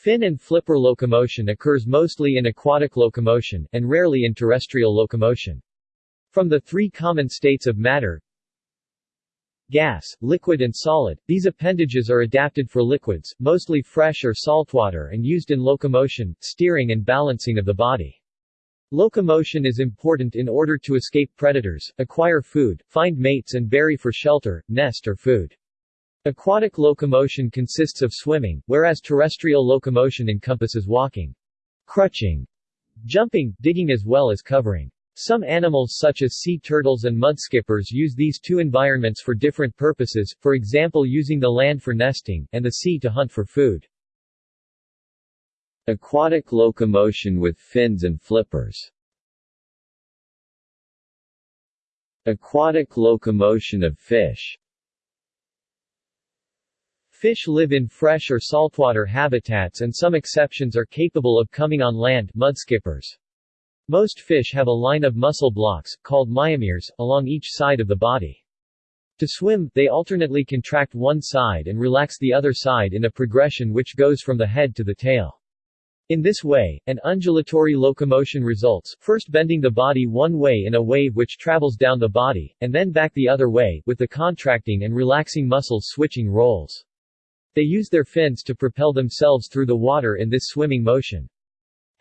Fin and flipper locomotion occurs mostly in aquatic locomotion, and rarely in terrestrial locomotion. From the three common states of matter, gas, liquid and solid, these appendages are adapted for liquids, mostly fresh or saltwater and used in locomotion, steering and balancing of the body. Locomotion is important in order to escape predators, acquire food, find mates and bury for shelter, nest or food. Aquatic locomotion consists of swimming, whereas terrestrial locomotion encompasses walking, crutching, jumping, digging as well as covering. Some animals such as sea turtles and mudskippers use these two environments for different purposes, for example using the land for nesting, and the sea to hunt for food. Aquatic locomotion with fins and flippers Aquatic locomotion of fish Fish live in fresh or saltwater habitats and some exceptions are capable of coming on land mudskippers. Most fish have a line of muscle blocks, called myomeres, along each side of the body. To swim, they alternately contract one side and relax the other side in a progression which goes from the head to the tail. In this way, an undulatory locomotion results, first bending the body one way in a wave which travels down the body, and then back the other way, with the contracting and relaxing muscles switching roles. They use their fins to propel themselves through the water in this swimming motion.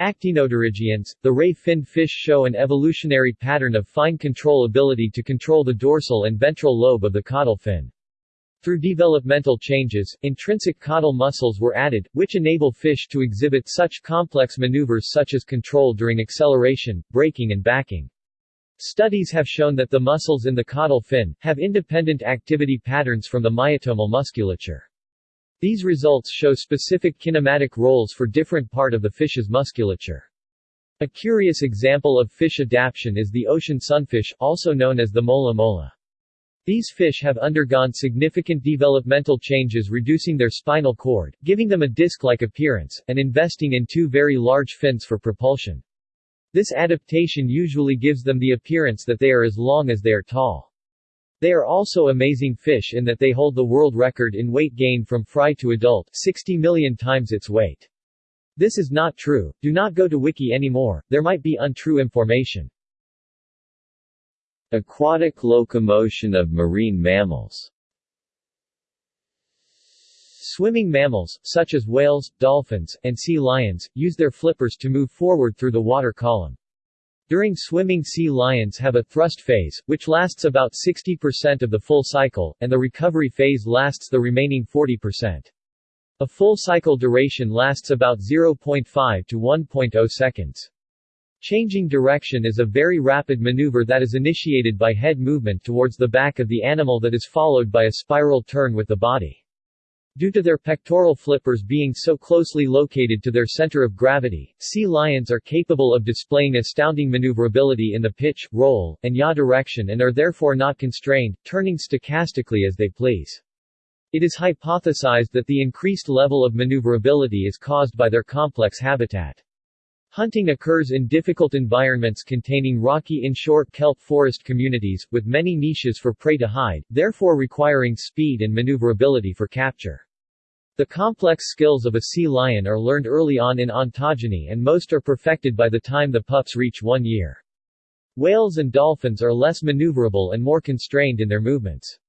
Actinopterygians, the ray-finned fish show an evolutionary pattern of fine control ability to control the dorsal and ventral lobe of the caudal fin. Through developmental changes, intrinsic caudal muscles were added, which enable fish to exhibit such complex maneuvers such as control during acceleration, braking and backing. Studies have shown that the muscles in the caudal fin, have independent activity patterns from the myotomal musculature. These results show specific kinematic roles for different part of the fish's musculature. A curious example of fish adaptation is the ocean sunfish, also known as the mola mola. These fish have undergone significant developmental changes reducing their spinal cord, giving them a disc-like appearance, and investing in two very large fins for propulsion. This adaptation usually gives them the appearance that they are as long as they are tall. They are also amazing fish in that they hold the world record in weight gain from fry to adult 60 million times its weight. This is not true, do not go to wiki anymore, there might be untrue information. Aquatic locomotion of marine mammals Swimming mammals, such as whales, dolphins, and sea lions, use their flippers to move forward through the water column. During swimming sea lions have a thrust phase, which lasts about 60% of the full cycle, and the recovery phase lasts the remaining 40%. A full cycle duration lasts about 0.5 to 1.0 seconds. Changing direction is a very rapid maneuver that is initiated by head movement towards the back of the animal that is followed by a spiral turn with the body. Due to their pectoral flippers being so closely located to their center of gravity, sea lions are capable of displaying astounding maneuverability in the pitch, roll, and yaw direction and are therefore not constrained, turning stochastically as they please. It is hypothesized that the increased level of maneuverability is caused by their complex habitat. Hunting occurs in difficult environments containing rocky inshore kelp forest communities, with many niches for prey to hide, therefore requiring speed and maneuverability for capture. The complex skills of a sea lion are learned early on in ontogeny and most are perfected by the time the pups reach one year. Whales and dolphins are less maneuverable and more constrained in their movements.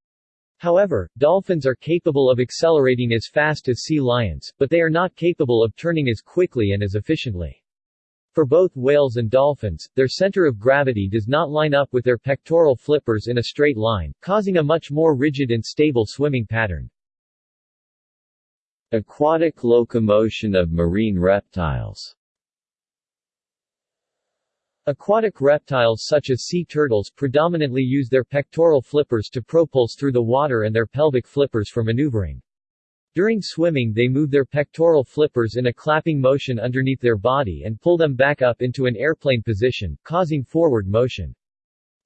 However, dolphins are capable of accelerating as fast as sea lions, but they are not capable of turning as quickly and as efficiently. For both whales and dolphins, their center of gravity does not line up with their pectoral flippers in a straight line, causing a much more rigid and stable swimming pattern. Aquatic locomotion of marine reptiles Aquatic reptiles such as sea turtles predominantly use their pectoral flippers to propulse through the water and their pelvic flippers for maneuvering. During swimming they move their pectoral flippers in a clapping motion underneath their body and pull them back up into an airplane position, causing forward motion.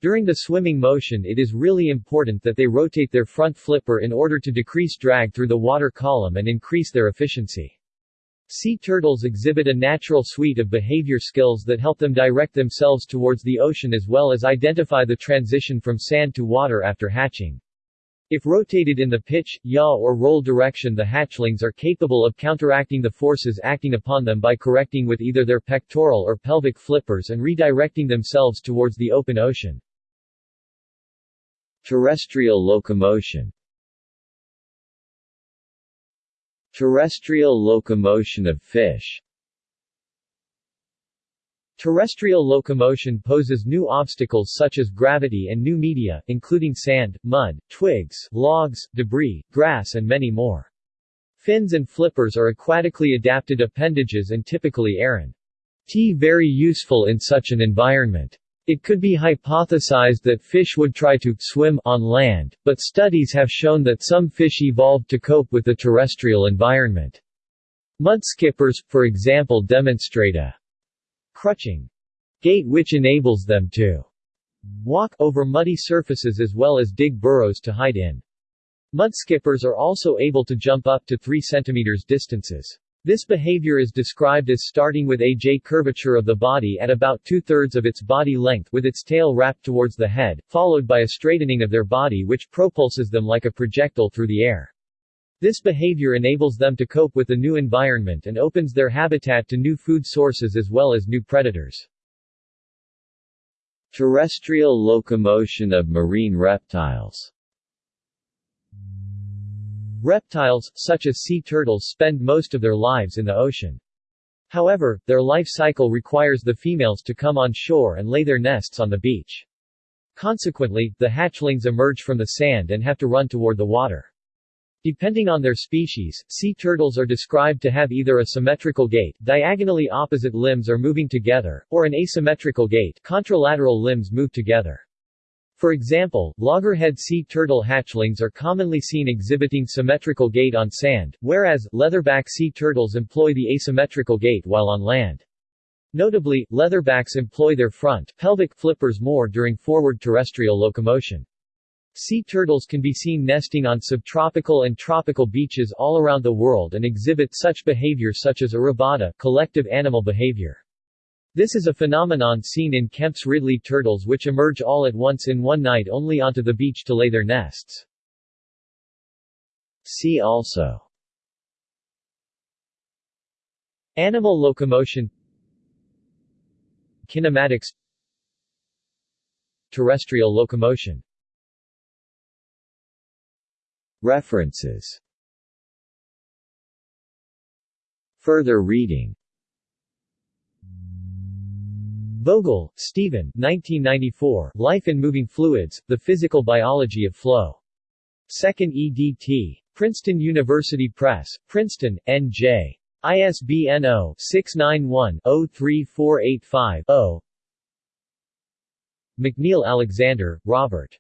During the swimming motion it is really important that they rotate their front flipper in order to decrease drag through the water column and increase their efficiency. Sea turtles exhibit a natural suite of behavior skills that help them direct themselves towards the ocean as well as identify the transition from sand to water after hatching. If rotated in the pitch, yaw or roll direction the hatchlings are capable of counteracting the forces acting upon them by correcting with either their pectoral or pelvic flippers and redirecting themselves towards the open ocean. Terrestrial locomotion Terrestrial locomotion of fish Terrestrial locomotion poses new obstacles such as gravity and new media, including sand, mud, twigs, logs, debris, grass and many more. Fins and flippers are aquatically adapted appendages and typically aran. T very useful in such an environment. It could be hypothesized that fish would try to swim on land, but studies have shown that some fish evolved to cope with the terrestrial environment. Mudskippers, for example demonstrate a crutching gait which enables them to walk over muddy surfaces as well as dig burrows to hide in. Mudskippers are also able to jump up to 3 cm distances. This behavior is described as starting with a J curvature of the body at about two-thirds of its body length with its tail wrapped towards the head, followed by a straightening of their body which propulses them like a projectile through the air. This behavior enables them to cope with the new environment and opens their habitat to new food sources as well as new predators. Terrestrial locomotion of marine reptiles Reptiles, such as sea turtles spend most of their lives in the ocean. However, their life cycle requires the females to come on shore and lay their nests on the beach. Consequently, the hatchlings emerge from the sand and have to run toward the water. Depending on their species, sea turtles are described to have either a symmetrical gait diagonally opposite limbs are moving together, or an asymmetrical gait contralateral limbs move together. For example, loggerhead sea turtle hatchlings are commonly seen exhibiting symmetrical gait on sand, whereas, leatherback sea turtles employ the asymmetrical gait while on land. Notably, leatherbacks employ their front pelvic flippers more during forward terrestrial locomotion. Sea turtles can be seen nesting on subtropical and tropical beaches all around the world and exhibit such behavior such as arribada collective animal behavior. This is a phenomenon seen in Kemp's Ridley turtles which emerge all at once in one night only onto the beach to lay their nests. See also Animal locomotion Kinematics Terrestrial locomotion References Further reading Vogel, Stephen 1994, Life in Moving Fluids, The Physical Biology of Flow. 2nd EDT. Princeton University Press, Princeton, N.J. ISBN 0-691-03485-0 McNeill Alexander, Robert.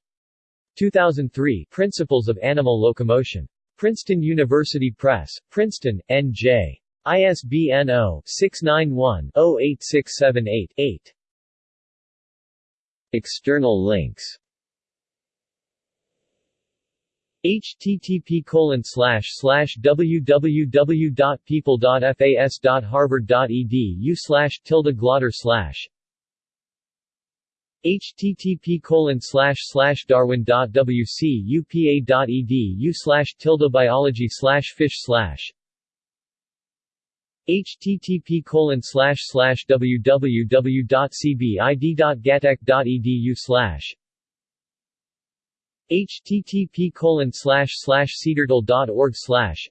2003 Principles of Animal Locomotion. Princeton University Press, Princeton, N.J. ISBN 0-691-08678-8. External links http www.people.fas.harvard.edu slash tilde glauder slash http colon slash slash darwin.wcupa.edu slash tilde biology slash fish slash http colon slash slash www.cbid.gatech.edu slash http colon slash slash cedartle.org slash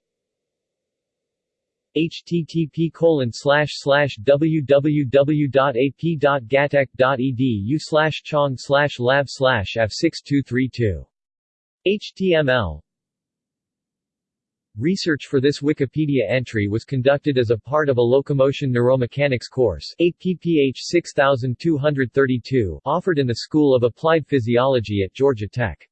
http colon slash slash www.ap.gatech.edu slash chong slash lab slash f6232. HTML Research for this Wikipedia entry was conducted as a part of a locomotion neuromechanics course APPH 6232 offered in the School of Applied Physiology at Georgia Tech.